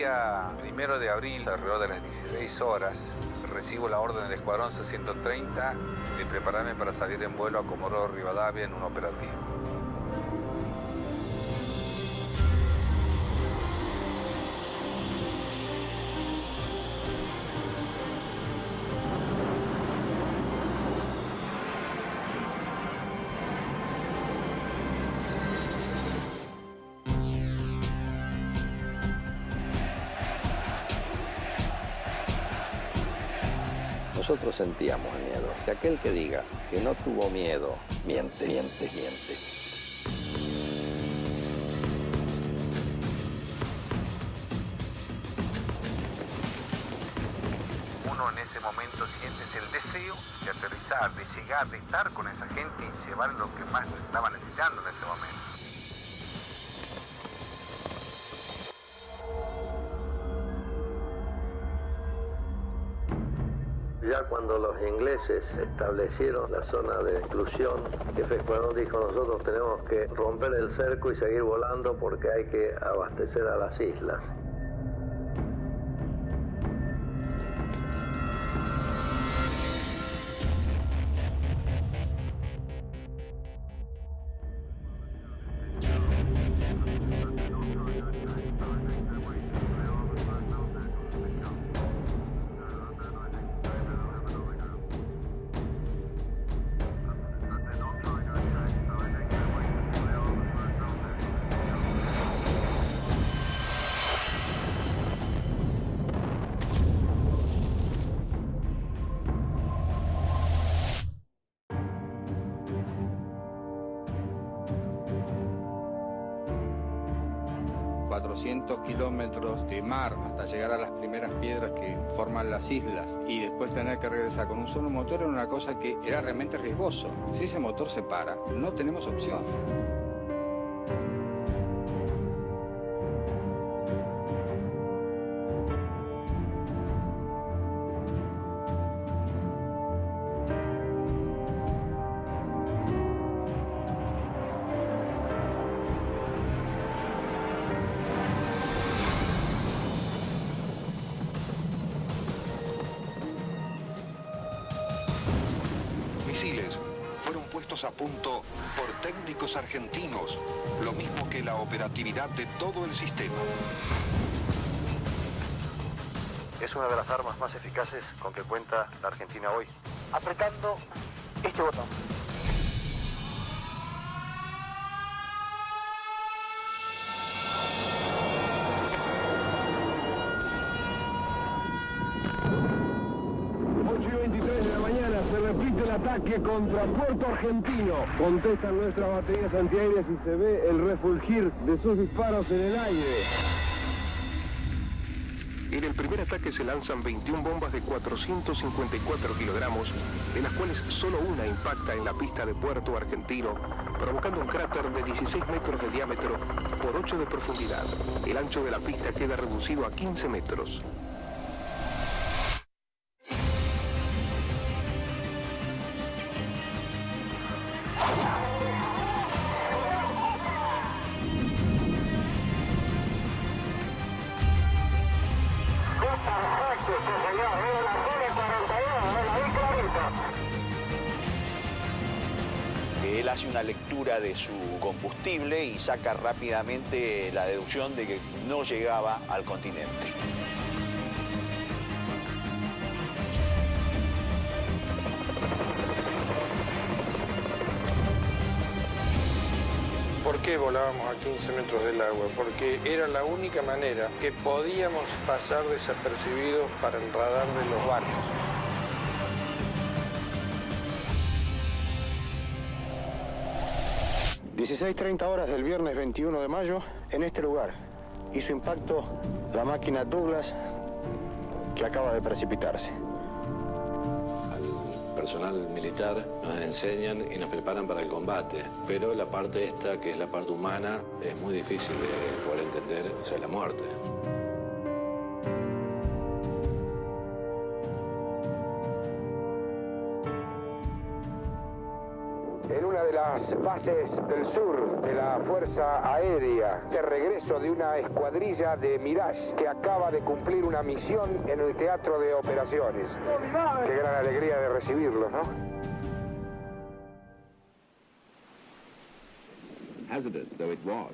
día primero de abril, alrededor de las 16 horas, recibo la orden del Escuadrón C-130 de prepararme para salir en vuelo a Comodoro Rivadavia en un operativo. Nosotros sentíamos miedo. Que aquel que diga que no tuvo miedo, miente, miente, miente. Uno en ese momento siente el deseo de aterrizar, de llegar, de estar con esa gente y llevar lo que más estaba necesitando en ese momento. Ya cuando los ingleses establecieron la zona de exclusión, jefe Escuadrón dijo nosotros tenemos que romper el cerco y seguir volando porque hay que abastecer a las islas. Kilómetros de mar hasta llegar a las primeras piedras que forman las islas y después tener que regresar con un solo motor era una cosa que era realmente riesgoso. Si ese motor se para, no tenemos opción. A punto por técnicos argentinos, lo mismo que la operatividad de todo el sistema. Es una de las armas más eficaces con que cuenta la Argentina hoy. Apretando este botón. Ataque contra Puerto Argentino. Contestan nuestras baterías antiaéreas y se ve el refulgir de sus disparos en el aire. En el primer ataque se lanzan 21 bombas de 454 kilogramos, de las cuales solo una impacta en la pista de Puerto Argentino, provocando un cráter de 16 metros de diámetro por 8 de profundidad. El ancho de la pista queda reducido a 15 metros. Una lectura de su combustible y saca rápidamente la deducción de que no llegaba al continente. ¿Por qué volábamos a 15 metros del agua? Porque era la única manera que podíamos pasar desapercibidos para el radar de los barcos. 16.30 horas del viernes 21 de mayo, en este lugar, hizo impacto la máquina Douglas que acaba de precipitarse. Al personal militar nos enseñan y nos preparan para el combate, pero la parte esta, que es la parte humana, es muy difícil de poder entender, o sea, la muerte. Bases del sur de la Fuerza Aérea, de regreso de una escuadrilla de Mirage que acaba de cumplir una misión en el teatro de operaciones. Qué gran alegría de recibirlos, ¿no? Hazardous though it was.